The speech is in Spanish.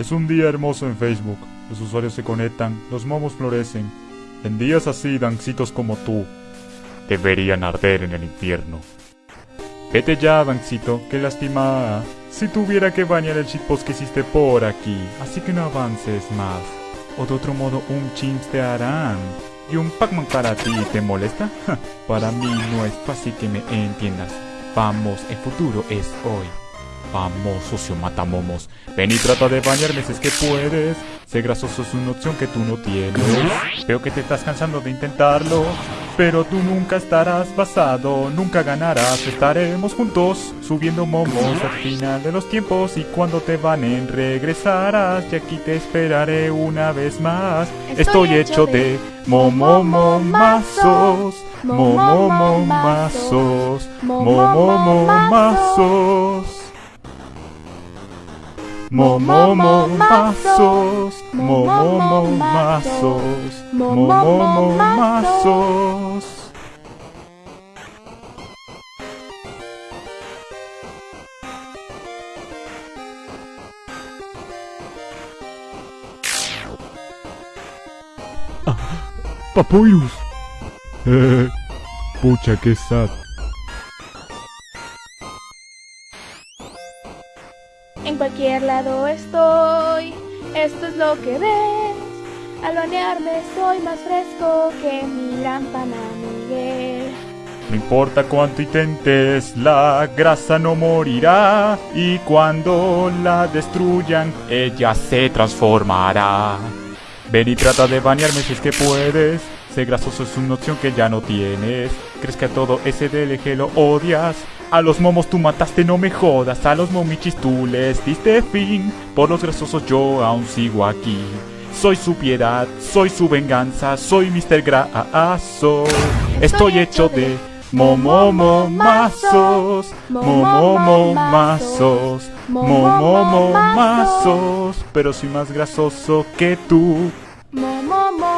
Es un día hermoso en Facebook. Los usuarios se conectan, los momos florecen. En días así, dancitos como tú deberían arder en el infierno. Vete ya, Dancito, que lastima. Si tuviera que bañar el shitpost que hiciste por aquí, así que no avances más. O de otro modo, un chimps te harán. Y un Pac-Man para ti, ¿te molesta? para mí no es fácil que me entiendas. Vamos, el futuro es hoy. Vamos, socio matamomos. Ven y trata de bañarme si es que puedes. Sé grasoso es una opción que tú no tienes. Veo que te estás cansando de intentarlo. Pero tú nunca estarás basado, nunca ganarás. Estaremos juntos subiendo momos al final de los tiempos. Y cuando te banen, regresarás. Y aquí te esperaré una vez más. Estoy, hecho de momomomazos. Momomomazos. Momomomazos. Momomomazos, momomomazos, momomomazos. Ah, Papoirus. Eh, pucha, que sad. En cualquier lado estoy, esto es lo que ves. Al bañarme soy más fresco que mi pana Miguel. No importa cuánto intentes, la grasa no morirá. Y cuando la destruyan, ella se transformará. Ven y trata de bañarme si es que puedes. Ser grasoso es una opción que ya no tienes. ¿Crees que a todo ese DLG lo odias? A los momos tú mataste, no me jodas. A los momichis tú les diste fin. Por los grasosos yo aún sigo aquí. Soy su piedad, soy su venganza, soy Mr. Graso. Estoy hecho de momomomazos, momomomazos, momomomazos. Pero soy más grasoso que tú. Momomo